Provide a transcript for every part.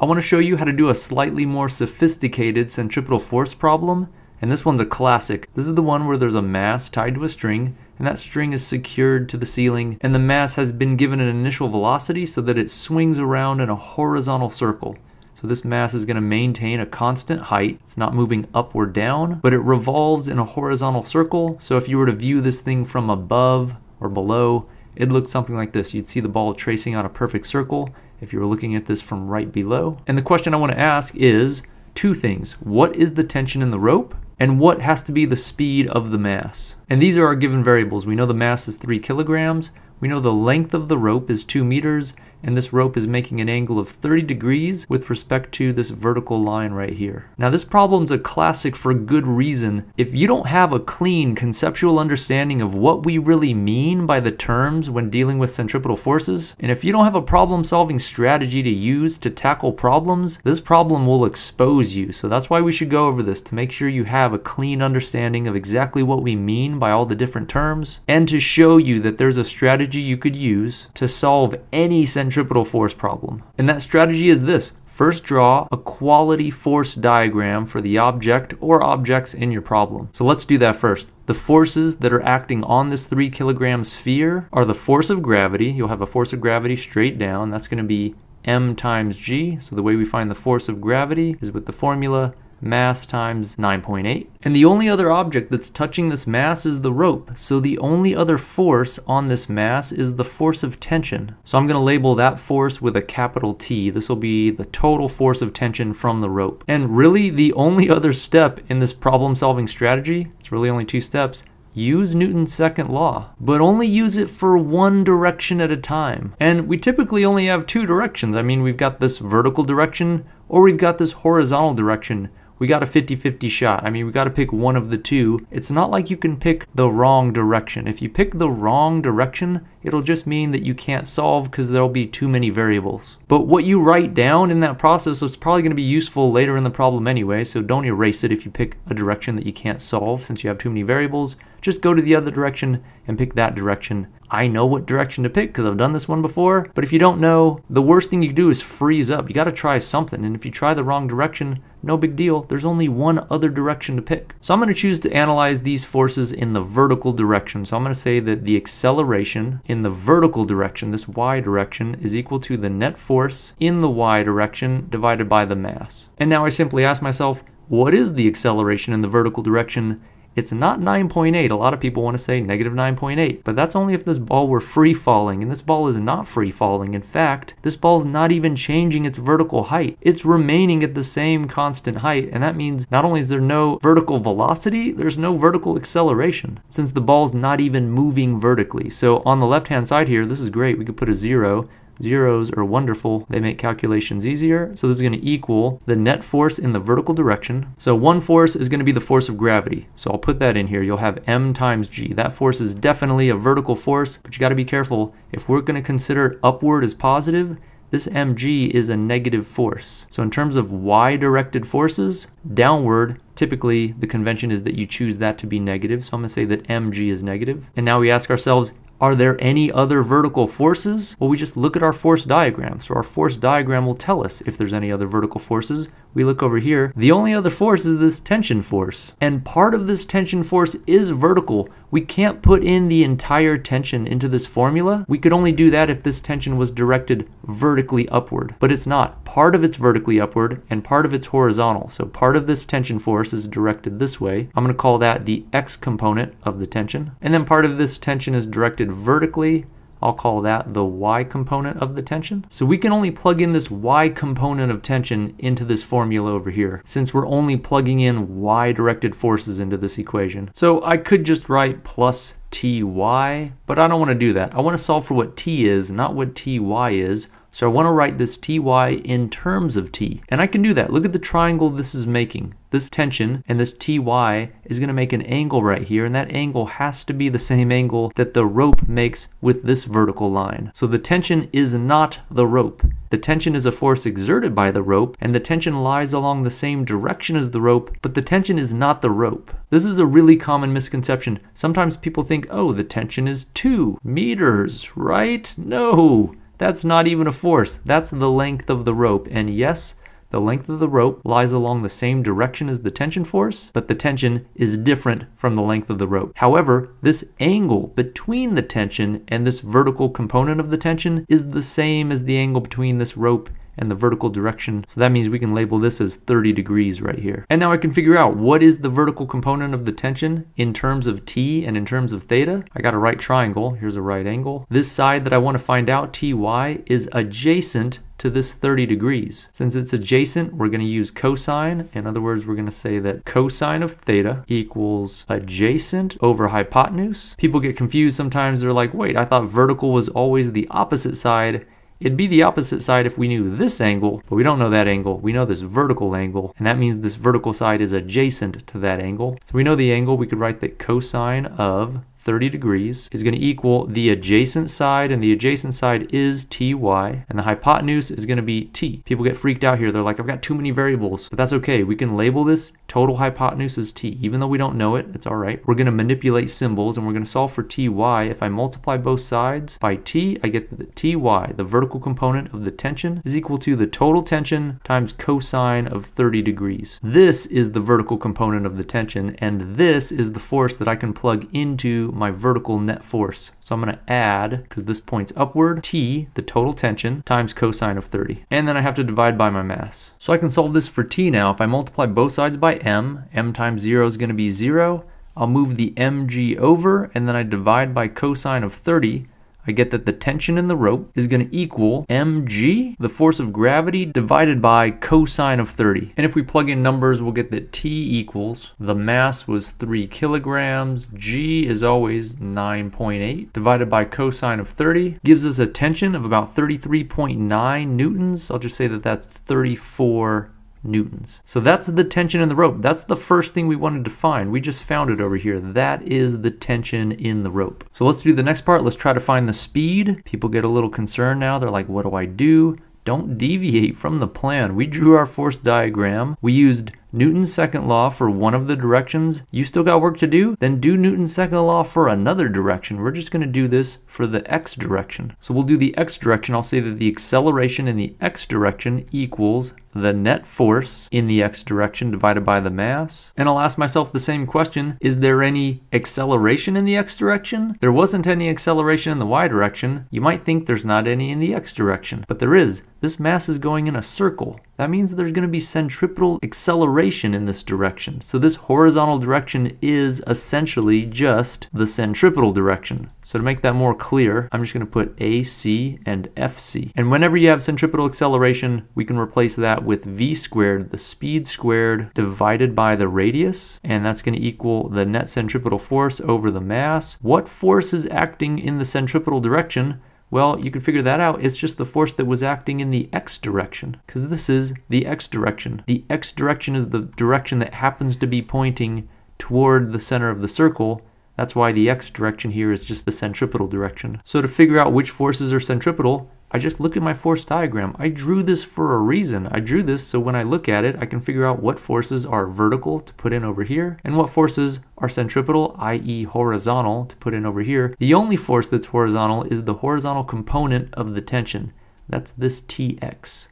I want to show you how to do a slightly more sophisticated centripetal force problem, and this one's a classic. This is the one where there's a mass tied to a string, and that string is secured to the ceiling, and the mass has been given an initial velocity so that it swings around in a horizontal circle. So this mass is going to maintain a constant height. It's not moving up or down, but it revolves in a horizontal circle. So if you were to view this thing from above or below, it'd look something like this. You'd see the ball tracing out a perfect circle if you were looking at this from right below. And the question I want to ask is two things. What is the tension in the rope? And what has to be the speed of the mass? And these are our given variables. We know the mass is 3 kilograms. We know the length of the rope is 2 meters and this rope is making an angle of 30 degrees with respect to this vertical line right here. Now this problem's a classic for good reason. If you don't have a clean conceptual understanding of what we really mean by the terms when dealing with centripetal forces, and if you don't have a problem solving strategy to use to tackle problems, this problem will expose you. So that's why we should go over this to make sure you have a clean understanding of exactly what we mean by all the different terms and to show you that there's a strategy you could use to solve any centripetal centripetal force problem. And that strategy is this. First draw a quality force diagram for the object or objects in your problem. So let's do that first. The forces that are acting on this 3 kilogram sphere are the force of gravity. You'll have a force of gravity straight down. That's going to be m times g. So the way we find the force of gravity is with the formula mass times 9.8. And the only other object that's touching this mass is the rope. So the only other force on this mass is the force of tension. So I'm going to label that force with a capital T. This will be the total force of tension from the rope. And really the only other step in this problem solving strategy, it's really only two steps, use Newton's second law, but only use it for one direction at a time. And we typically only have two directions. I mean, we've got this vertical direction or we've got this horizontal direction we got a 50-50 shot. I mean, we got to pick one of the two. It's not like you can pick the wrong direction. If you pick the wrong direction, it'll just mean that you can't solve because there'll be too many variables. But what you write down in that process is probably going to be useful later in the problem anyway, so don't erase it if you pick a direction that you can't solve since you have too many variables. Just go to the other direction and pick that direction I know what direction to pick because I've done this one before. But if you don't know, the worst thing you do is freeze up. You got to try something. And if you try the wrong direction, no big deal. There's only one other direction to pick. So I'm going to choose to analyze these forces in the vertical direction. So I'm going to say that the acceleration in the vertical direction, this y direction, is equal to the net force in the y direction divided by the mass. And now I simply ask myself, what is the acceleration in the vertical direction it's not 9.8. A lot of people want to say negative 9.8, but that's only if this ball were free falling, and this ball is not free falling. In fact, this ball is not even changing its vertical height. It's remaining at the same constant height, and that means not only is there no vertical velocity, there's no vertical acceleration, since the ball's not even moving vertically. So on the left-hand side here, this is great. We could put a zero, Zeros are wonderful. They make calculations easier. So this is going to equal the net force in the vertical direction. So one force is going to be the force of gravity. So I'll put that in here. You'll have m times g. That force is definitely a vertical force, but you got to be careful. If we're going to consider upward as positive, this mg is a negative force. So in terms of y-directed forces, downward, typically the convention is that you choose that to be negative. So I'm going to say that mg is negative. And now we ask ourselves, are there any other vertical forces? Well, we just look at our force diagram. So our force diagram will tell us if there's any other vertical forces. We look over here. The only other force is this tension force. And part of this tension force is vertical. We can't put in the entire tension into this formula. We could only do that if this tension was directed vertically upward. But it's not. Part of it's vertically upward and part of it's horizontal. So part of this tension force is directed this way. I'm going to call that the x component of the tension. And then part of this tension is directed vertically. I'll call that the y component of the tension. So we can only plug in this y component of tension into this formula over here, since we're only plugging in y-directed forces into this equation. So I could just write plus ty, but I don't want to do that. I want to solve for what t is, not what ty is. So I want to write this ty in terms of t. And I can do that. Look at the triangle this is making. This tension and this ty is going to make an angle right here, and that angle has to be the same angle that the rope makes with this vertical line. So the tension is not the rope. The tension is a force exerted by the rope, and the tension lies along the same direction as the rope, but the tension is not the rope. This is a really common misconception. Sometimes people think, oh, the tension is 2 meters, right? No, That's not even a force. That's the length of the rope. And yes, the length of the rope lies along the same direction as the tension force, but the tension is different from the length of the rope. However, this angle between the tension and this vertical component of the tension is the same as the angle between this rope and the vertical direction. So that means we can label this as 30 degrees right here. And now I can figure out what is the vertical component of the tension in terms of t and in terms of theta. I got a right triangle. Here's a right angle. This side that I want to find out, ty, is adjacent to this 30 degrees. Since it's adjacent, we're going to use cosine. In other words, we're going to say that cosine of theta equals adjacent over hypotenuse. People get confused sometimes. They're like, wait, I thought vertical was always the opposite side. It'd be the opposite side if we knew this angle, but we don't know that angle. We know this vertical angle, and that means this vertical side is adjacent to that angle. So we know the angle, we could write that cosine of 30 degrees is going to equal the adjacent side, and the adjacent side is ty, and the hypotenuse is going to be t. People get freaked out here. They're like, I've got too many variables, but that's okay. We can label this total hypotenuse is t. Even though we don't know it, it's all right. We're going to manipulate symbols, and we're going to solve for ty. If I multiply both sides by t, I get that ty, the vertical component of the tension, is equal to the total tension times cosine of 30 degrees. This is the vertical component of the tension, and this is the force that I can plug into my vertical net force. So I'm going to add, because this points upward, t, the total tension, times cosine of 30. And then I have to divide by my mass. So I can solve this for t now. If I multiply both sides by m, m times 0 is going to be 0. I'll move the mg over, and then I divide by cosine of 30, I get that the tension in the rope is going to equal mg, the force of gravity, divided by cosine of 30. And if we plug in numbers, we'll get that t equals, the mass was 3 kilograms, g is always 9.8, divided by cosine of 30, gives us a tension of about 33.9 newtons. I'll just say that that's 34 newtons. So that's the tension in the rope. That's the first thing we wanted to find. We just found it over here. That is the tension in the rope. So let's do the next part. Let's try to find the speed. People get a little concerned now. They're like, what do I do? Don't deviate from the plan. We drew our force diagram. We used Newton's second law for one of the directions, you still got work to do? Then do Newton's second law for another direction. We're just going to do this for the x direction. So we'll do the x direction. I'll say that the acceleration in the x direction equals the net force in the x direction divided by the mass. And I'll ask myself the same question, is there any acceleration in the x direction? There wasn't any acceleration in the y direction. You might think there's not any in the x direction, but there is. This mass is going in a circle. That means there's going to be centripetal acceleration in this direction. So this horizontal direction is essentially just the centripetal direction. So to make that more clear, I'm just going to put AC and FC. And whenever you have centripetal acceleration, we can replace that with v squared, the speed squared divided by the radius. And that's going to equal the net centripetal force over the mass. What force is acting in the centripetal direction? Well, you can figure that out. It's just the force that was acting in the x direction, because this is the x direction. The x direction is the direction that happens to be pointing toward the center of the circle. That's why the x direction here is just the centripetal direction. So to figure out which forces are centripetal, I just look at my force diagram. I drew this for a reason. I drew this so when I look at it, I can figure out what forces are vertical to put in over here and what forces are centripetal, i.e. horizontal, to put in over here. The only force that's horizontal is the horizontal component of the tension. That's this Tx.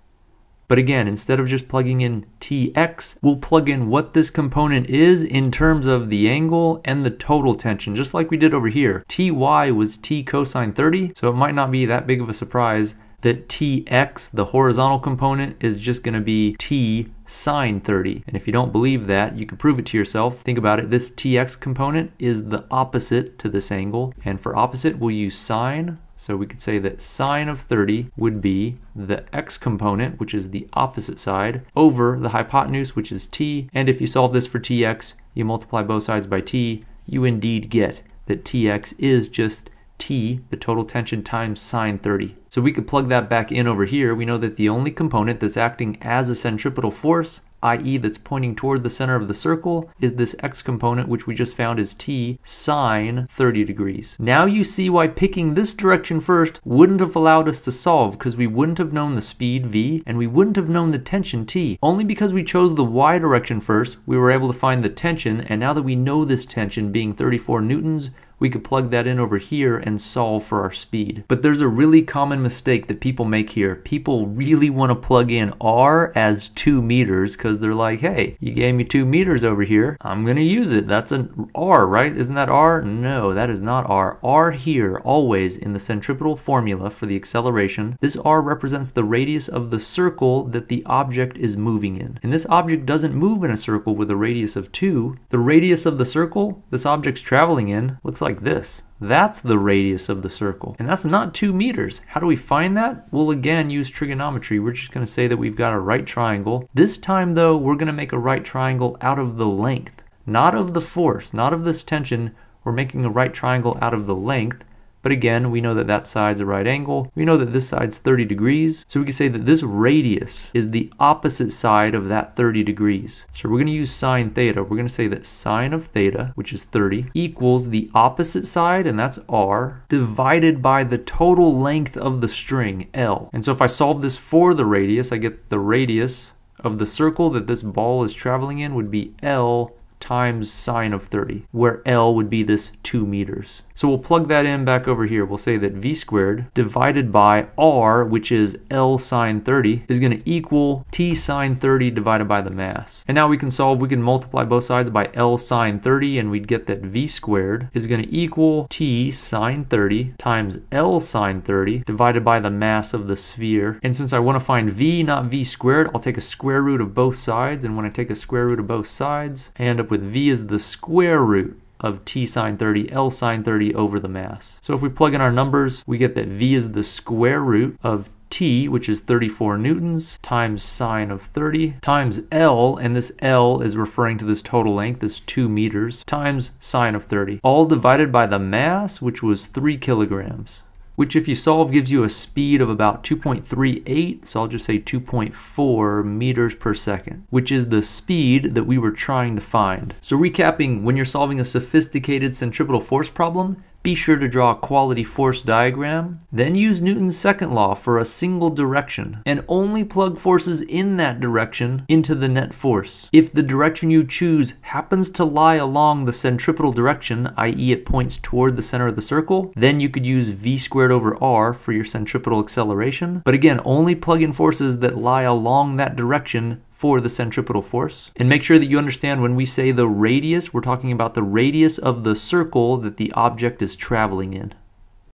But again, instead of just plugging in Tx, we'll plug in what this component is in terms of the angle and the total tension, just like we did over here. Ty was T cosine 30, so it might not be that big of a surprise that Tx, the horizontal component, is just going to be T sine 30. And if you don't believe that, you can prove it to yourself. Think about it. This Tx component is the opposite to this angle. And for opposite, we'll use sine so we could say that sine of 30 would be the x component, which is the opposite side, over the hypotenuse, which is t. And if you solve this for tx, you multiply both sides by t, you indeed get that tx is just t, the total tension, times sine 30. So we could plug that back in over here. We know that the only component that's acting as a centripetal force i.e. that's pointing toward the center of the circle, is this x component, which we just found is t sine 30 degrees. Now you see why picking this direction first wouldn't have allowed us to solve, because we wouldn't have known the speed v, and we wouldn't have known the tension t. Only because we chose the y direction first, we were able to find the tension, and now that we know this tension being 34 newtons, we could plug that in over here and solve for our speed. But there's a really common mistake that people make here. People really want to plug in r as 2 meters because they're like, hey, you gave me 2 meters over here. I'm going to use it. That's an r, right? Isn't that r? No, that is not r. r here, always in the centripetal formula for the acceleration, this r represents the radius of the circle that the object is moving in. And this object doesn't move in a circle with a radius of 2. The radius of the circle this object's traveling in looks like this. That's the radius of the circle. And that's not two meters. How do we find that? We'll again use trigonometry. We're just gonna say that we've got a right triangle. This time though, we're gonna make a right triangle out of the length, not of the force, not of this tension. We're making a right triangle out of the length. But again, we know that that side's a right angle. We know that this side's 30 degrees. So we can say that this radius is the opposite side of that 30 degrees. So we're going to use sine theta. We're going to say that sine of theta, which is 30, equals the opposite side, and that's r, divided by the total length of the string, L. And so if I solve this for the radius, I get the radius of the circle that this ball is traveling in would be L times sine of 30, where L would be this 2 meters. So we'll plug that in back over here. We'll say that v squared divided by r, which is L sine 30, is going to equal t sine 30 divided by the mass. And now we can solve, we can multiply both sides by L sine 30, and we'd get that v squared is going to equal t sine 30 times L sine 30 divided by the mass of the sphere. And since I want to find v, not v squared, I'll take a square root of both sides. And when I take a square root of both sides, I end up with v is the square root of t sine 30, L sine 30 over the mass. So if we plug in our numbers, we get that v is the square root of t, which is 34 newtons, times sine of 30, times L, and this L is referring to this total length, this 2 meters, times sine of 30, all divided by the mass, which was 3 kilograms which if you solve gives you a speed of about 2.38, so I'll just say 2.4 meters per second, which is the speed that we were trying to find. So recapping, when you're solving a sophisticated centripetal force problem, be sure to draw a quality force diagram, then use Newton's second law for a single direction, and only plug forces in that direction into the net force. If the direction you choose happens to lie along the centripetal direction, i.e. it points toward the center of the circle, then you could use v squared over r for your centripetal acceleration. But again, only plug in forces that lie along that direction for the centripetal force. And make sure that you understand when we say the radius, we're talking about the radius of the circle that the object is traveling in.